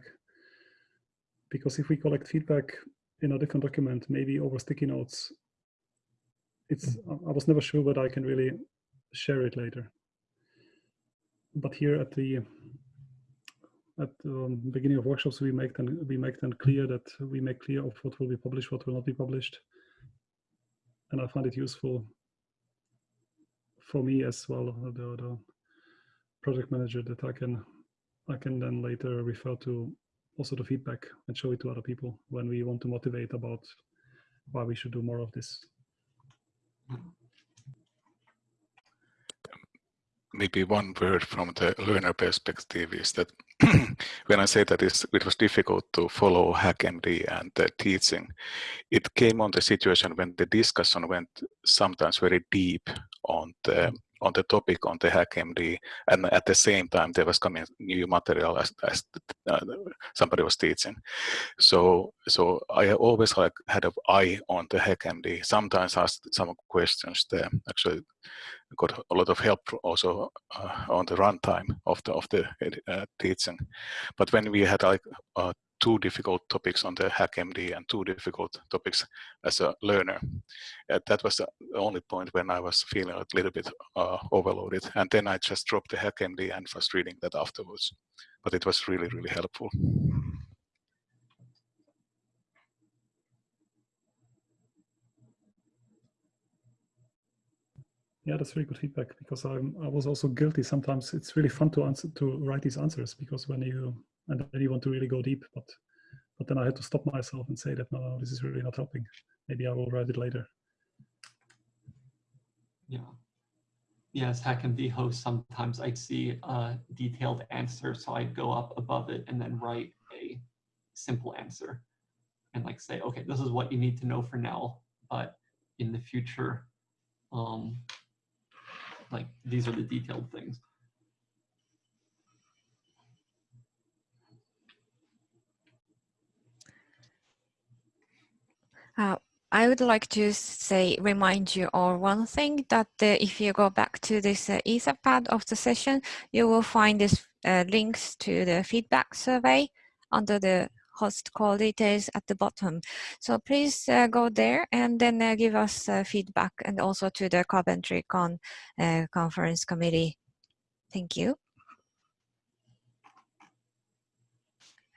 Because if we collect feedback in a different document, maybe over sticky notes, it's I- I was never sure whether I can really share it later. But here at the at the um, beginning of workshops, we make them we make them clear that we make clear of what will be published, what will not be published, and I find it useful for me as well, the, the project manager, that I can I can then later refer to also the feedback and show it to other people when we want to motivate about why we should do more of this. maybe one word from the learner perspective is that when I say that it was difficult to follow HackMD and the teaching, it came on the situation when the discussion went sometimes very deep on the on the topic on the HackMD, and at the same time there was coming new material as, as uh, somebody was teaching. So so I always like had an eye on the HackMD. Sometimes asked some questions there. Actually, got a lot of help also uh, on the runtime of the of the uh, teaching. But when we had like uh, two difficult topics on the HackMD and two difficult topics as a learner, uh, that was the only point when I was feeling a little bit uh, overloaded. And then I just dropped the HackMD and was reading that afterwards. But it was really really helpful. Yeah, that's really good feedback because I'm I was also guilty. Sometimes it's really fun to answer to write these answers because when you and then you want to really go deep, but but then I had to stop myself and say that no, no this is really not helping. Maybe I will write it later. Yeah. Yeah, as HackMD host, sometimes I'd see a detailed answer, so I'd go up above it and then write a simple answer and like say, okay, this is what you need to know for now, but in the future, um, like these are the detailed things. Uh, I would like to say, remind you all one thing that uh, if you go back to this uh, Etherpad of the session, you will find this uh, links to the feedback survey under the host call details at the bottom. So please uh, go there and then uh, give us feedback and also to the CarpentryCon conference committee. Thank you.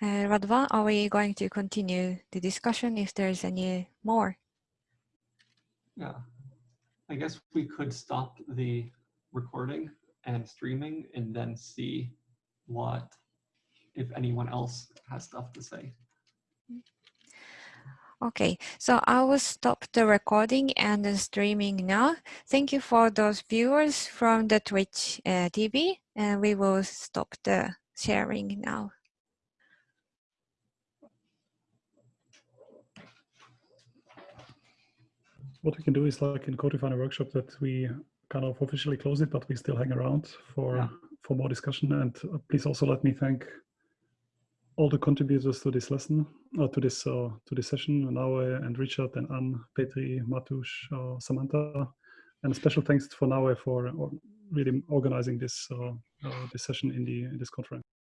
Uh, Radovan, are we going to continue the discussion if there's any more? Yeah, I guess we could stop the recording and streaming and then see what, if anyone else has stuff to say. Okay, so I will stop the recording and the streaming now. Thank you for those viewers from the Twitch uh, TV and we will stop the sharing now. What we can do is like in CodeRefinery workshop that we kind of officially close it, but we still hang around for Yeah. for more discussion. And uh, please also let me thank all the contributors to this lesson, uh, to this uh, to this session, Naoe and Richard and Anne, Petri, Matusz, uh, Samantha, and a special thanks for Naoe for uh, really organizing this uh, uh, this session in the in this conference.